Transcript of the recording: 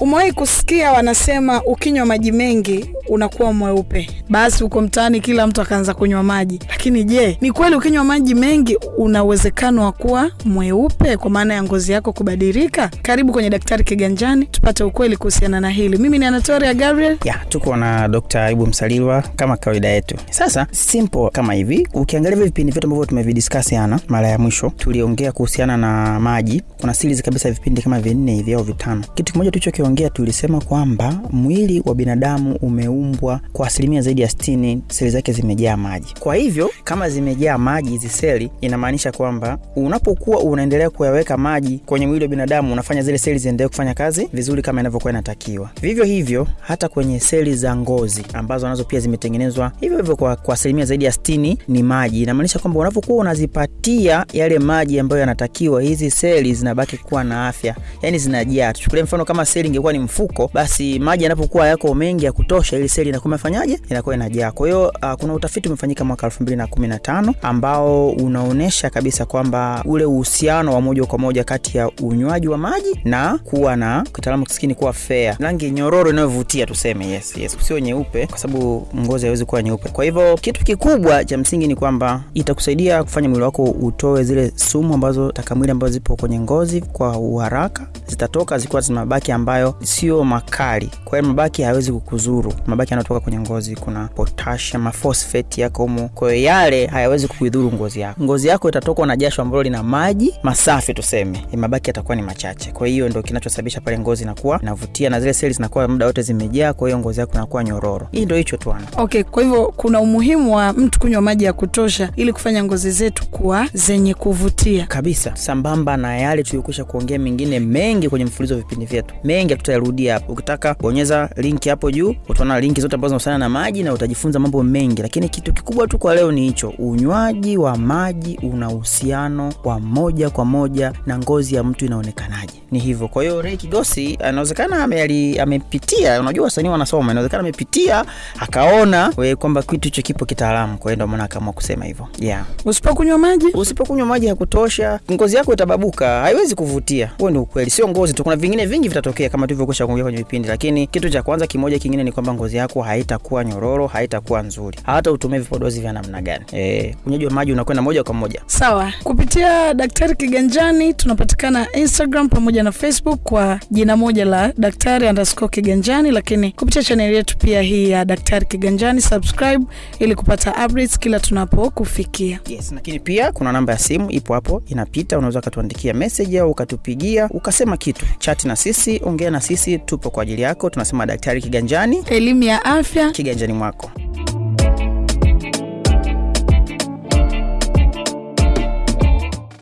Umewahi kusikia wanasema ukinywa maji mengi unakuwa mweupe, basi huko mtaani kila mtu akaanza kunywa maji. Lakini je, ni kweli ukinywa maji mengi una uwezekano wa kuwa mweupe kwa maana ya ngozi yako kubadilika? Karibu kwenye Daktari Kiganjani tupate ukweli kuhusiana na hili. Mimi ni Anatoria Gabriel. ya tuko na Dr. Aibu Msalilwa kama kawaida yetu. Sasa simple kama hivi, ukiangalia vipindi vyote ambavyo tumevidiscuss yana mara ya mwisho, tuliongea kuhusiana na maji. Kuna series kabisa vipindi kama vinne hivi au vitano. Kitu kimoja tulichokiongea, tulisema kwamba mwili wa binadamu umeumbwa kwa asilimia zaidi ya 60 seli zake zimejaa maji. Kwa hivyo kama zimejaa maji hizi seli, inamaanisha kwamba unapokuwa unaendelea kuyaweka maji kwenye mwili wa binadamu, unafanya zile seli ziendelee kufanya kazi vizuri kama inavyokuwa inatakiwa. Vivyo hivyo hata kwenye seli za ngozi ambazo nazo pia zimetengenezwa hivyo hivyo kwa, kwa asilimia zaidi ya 60 ni maji. Inamaanisha kwamba unapokuwa unazipatia yale maji ambayo yanatakiwa, hizi seli zinabaki kuwa na afya, yani zinajaa. Tuchukulie mfano kama seli ingekuwa ni mfuko, basi maji yanapokuwa yako mengi ya kutosha, ili seli inakuwa imefanyaje? Inakuwa inajaa. Kwa hiyo uh, kuna utafiti umefanyika mwaka 2015 ambao unaonyesha kabisa kwamba ule uhusiano wa moja kwa moja kati ya unywaji wa maji na kuwa na kitaalamu kisikini kuwa fea rangi nyororo inayovutia tuseme, yes, yes, sio nyeupe, kwa sababu ngozi haiwezi kuwa nyeupe. Kwa hivyo kitu kikubwa cha msingi ni kwamba itakusaidia kufanya mwili wako utoe zile sumu ambazo takamwili ambazo zipo kwenye ngozi kwa uharaka, zitatoka zikiwa zina mabaki ambayo sio makali. Kwa hiyo mabaki hayawezi kukuzuru. Mabaki yanayotoka kwenye ngozi, kuna potassium, phosphate yako humo, kwa hiyo yale hayawezi kuidhuru ngozi yako. Ngozi yako itatokwa na jasho ambalo lina maji masafi tuseme, mabaki yatakuwa ni machache. Kwa hiyo ndio kinachosababisha pale ngozi inakuwa inavutia na zile seli zinakuwa muda wote zimejaa, kwa hiyo ngozi yako inakuwa nyororo. Hii ndio hicho tuana Okay, kwa hivyo kuna umuhimu wa mtu kunywa maji ya kutosha ili kufanya ngozi zetu kuwa zenye kuvutia. kabisa sambamba na yale tuliyokwisha kuongea mengine mengi kwenye mfululizo wa vipindi vyetu mengi hatutayarudia hapo ukitaka bonyeza linki hapo juu utaona linki zote ambazo zinahusiana na maji na utajifunza mambo mengi lakini kitu kikubwa tu kwa leo ni hicho. Unywaji wa maji una uhusiano wa moja kwa moja na ngozi ya mtu inaonekanaje. Ni hivyo. Kwa hiyo Ray Kigosi anawezekana amepitia unajua wasanii wanasoma inawezekana amepitia akaona kwamba kitu hicho kipo kitaalamu. Kwa hiyo ndio maana akaamua kusema hivyo. Yeah. Usipokunywa maji? Usipokunywa maji ya kutosha ngozi yako itababuka haiwezi kuvutia. Huo ni ukweli. Sio ngozi tu kuna vingine vingi vitatokea kama tulivyokwisha kuongea kwenye vipindi lakini kitu cha kwanza kimoja kingine ni kwamba ngozi yako haitakuwa nyororo haitakuwa nzuri. Hata utumie vipodozi vya namna gani? Eh unywaji wa maji unakwenda moja kwa moja. Sawa. Kupitia Daktari Kiganjani tunapatikana Instagram pamoja na Facebook kwa jina moja la Daktari underscore Kiganjani, lakini kupitia chaneli yetu pia hii ya Daktari Kiganjani, subscribe ili kupata updates kila tunapokufikia. yes lakini pia kuna namba ya simu ipo hapo inapita unaweza ukatuandikia message au ukatupigia ukasema kitu. Chati na sisi ongea na sisi tupo kwa ajili yako. Tunasema daktari kiganjani Ya afya kiganjani mwako